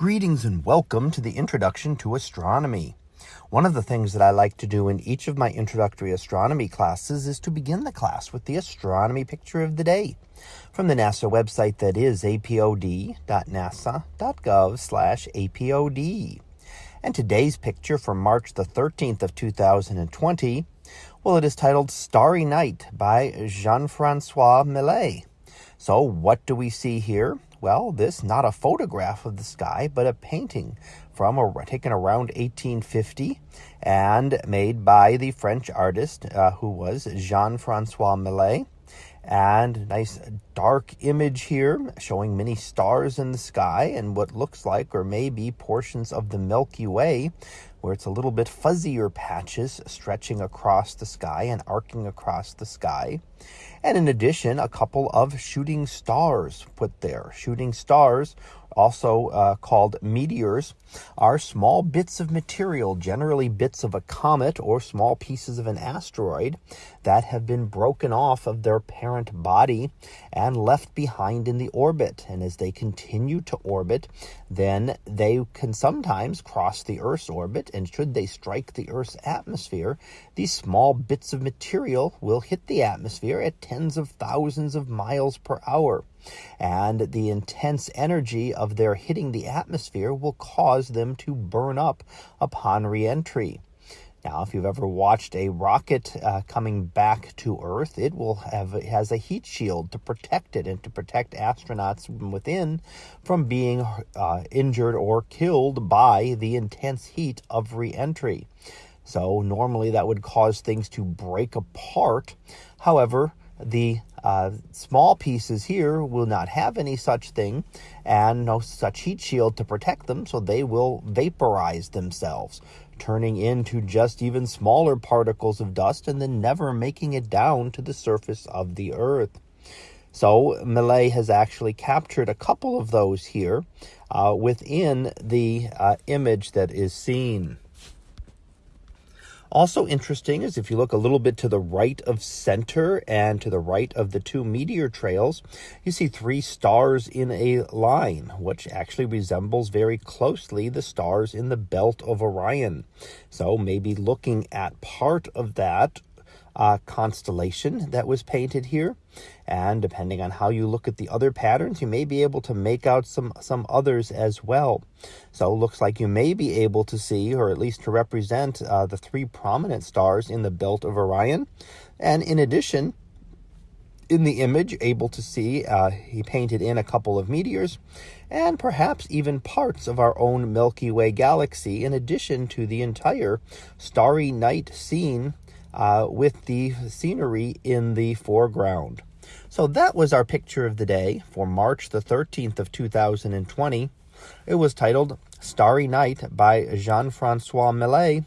Greetings and welcome to the Introduction to Astronomy. One of the things that I like to do in each of my introductory astronomy classes is to begin the class with the astronomy picture of the day from the NASA website that is apod.nasa.gov slash apod. And today's picture from March the 13th of 2020, well, it is titled Starry Night by Jean-Francois Millet. So what do we see here? Well, this not a photograph of the sky, but a painting from a, taken around 1850 and made by the French artist uh, who was Jean-Francois Millet. And nice dark image here showing many stars in the sky and what looks like or maybe portions of the Milky Way where it's a little bit fuzzier patches stretching across the sky and arcing across the sky. And in addition, a couple of shooting stars put there. Shooting stars also uh, called meteors, are small bits of material, generally bits of a comet or small pieces of an asteroid, that have been broken off of their parent body and left behind in the orbit. And as they continue to orbit, then they can sometimes cross the Earth's orbit. And should they strike the Earth's atmosphere, these small bits of material will hit the atmosphere at tens of thousands of miles per hour and the intense energy of their hitting the atmosphere will cause them to burn up upon reentry. Now, if you've ever watched a rocket uh, coming back to Earth, it will have it has a heat shield to protect it and to protect astronauts within from being uh, injured or killed by the intense heat of reentry. So normally that would cause things to break apart. However, the uh, small pieces here will not have any such thing and no such heat shield to protect them, so they will vaporize themselves, turning into just even smaller particles of dust and then never making it down to the surface of the earth. So Millet has actually captured a couple of those here uh, within the uh, image that is seen. Also interesting is if you look a little bit to the right of center and to the right of the two meteor trails, you see three stars in a line, which actually resembles very closely the stars in the belt of Orion. So maybe looking at part of that uh, constellation that was painted here. And depending on how you look at the other patterns, you may be able to make out some, some others as well. So it looks like you may be able to see, or at least to represent, uh, the three prominent stars in the belt of Orion. And in addition, in the image, able to see, uh, he painted in a couple of meteors and perhaps even parts of our own Milky Way galaxy, in addition to the entire starry night scene uh, with the scenery in the foreground. So that was our picture of the day for March the 13th of 2020. It was titled Starry Night by Jean-Francois Millet.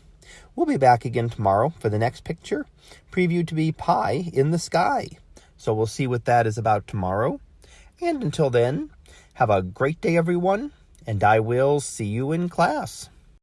We'll be back again tomorrow for the next picture, previewed to be Pie in the Sky. So we'll see what that is about tomorrow. And until then, have a great day, everyone, and I will see you in class.